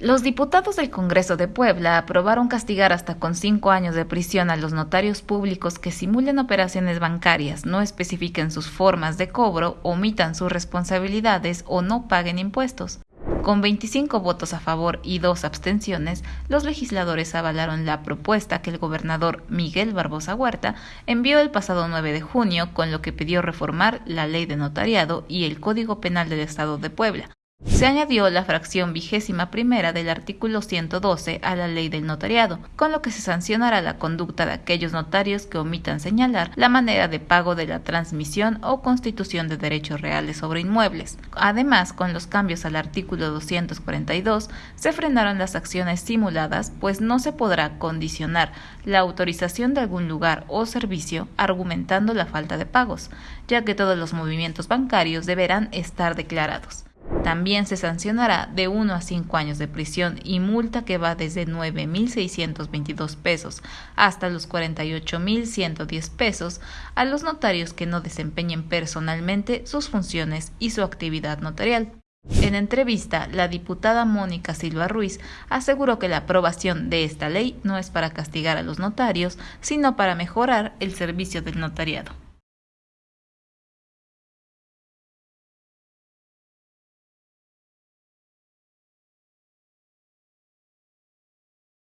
Los diputados del Congreso de Puebla aprobaron castigar hasta con cinco años de prisión a los notarios públicos que simulen operaciones bancarias, no especifiquen sus formas de cobro, omitan sus responsabilidades o no paguen impuestos. Con 25 votos a favor y dos abstenciones, los legisladores avalaron la propuesta que el gobernador Miguel Barbosa Huerta envió el pasado 9 de junio, con lo que pidió reformar la ley de notariado y el Código Penal del Estado de Puebla, se añadió la fracción vigésima primera del artículo 112 a la ley del notariado, con lo que se sancionará la conducta de aquellos notarios que omitan señalar la manera de pago de la transmisión o constitución de derechos reales sobre inmuebles. Además, con los cambios al artículo 242, se frenaron las acciones simuladas, pues no se podrá condicionar la autorización de algún lugar o servicio argumentando la falta de pagos, ya que todos los movimientos bancarios deberán estar declarados. También se sancionará de 1 a 5 años de prisión y multa que va desde 9.622 pesos hasta los 48.110 pesos a los notarios que no desempeñen personalmente sus funciones y su actividad notarial. En entrevista, la diputada Mónica Silva Ruiz aseguró que la aprobación de esta ley no es para castigar a los notarios, sino para mejorar el servicio del notariado.